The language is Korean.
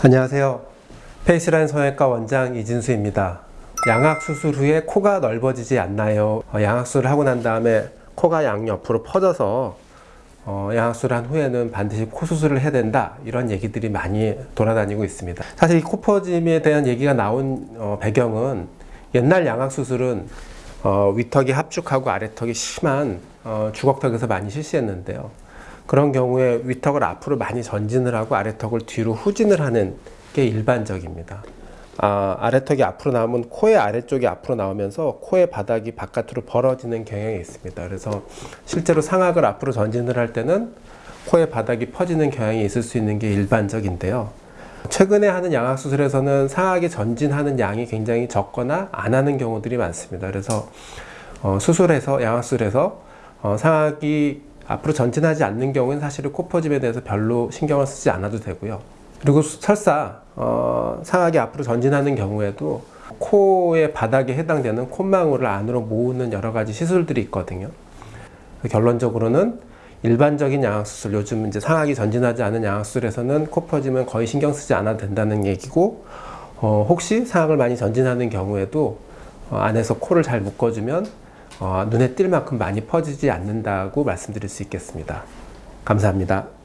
안녕하세요. 페이스라인 성형외과 원장 이진수입니다. 양악 수술 후에 코가 넓어지지 않나요? 어, 양악 수술을 하고 난 다음에 코가 양옆으로 퍼져서 어, 양악수를 한 후에는 반드시 코 수술을 해야 된다 이런 얘기들이 많이 돌아다니고 있습니다 사실 이 코퍼짐에 대한 얘기가 나온 어, 배경은 옛날 양악 수술은 어, 위턱이 합축하고 아래턱이 심한 어, 주걱턱에서 많이 실시했는데요 그런 경우에 위턱을 앞으로 많이 전진을 하고 아래턱을 뒤로 후진을 하는 게 일반적입니다 아, 아래턱이 앞으로 나오면 코의 아래쪽이 앞으로 나오면서 코의 바닥이 바깥으로 벌어지는 경향이 있습니다. 그래서 실제로 상악을 앞으로 전진을 할 때는 코의 바닥이 퍼지는 경향이 있을 수 있는 게 일반적인데요. 최근에 하는 양악 수술에서는 상악이 전진하는 양이 굉장히 적거나 안 하는 경우들이 많습니다. 그래서 어, 수술에서 어, 상악이 앞으로 전진하지 않는 경우는 사실은 코퍼짐에 대해서 별로 신경을 쓰지 않아도 되고요. 그리고 설사 어, 상하게 앞으로 전진하는 경우에도 코의 바닥에 해당되는 콧망울을 안으로 모으는 여러 가지 시술들이 있거든요. 결론적으로는 일반적인 양악수술, 요즘 이제 상하기 전진하지 않은 양악수술에서는 코 퍼짐은 거의 신경 쓰지 않아도 된다는 얘기고, 어, 혹시 상악을 많이 전진하는 경우에도 어, 안에서 코를 잘 묶어주면 어, 눈에 띌 만큼 많이 퍼지지 않는다고 말씀드릴 수 있겠습니다. 감사합니다.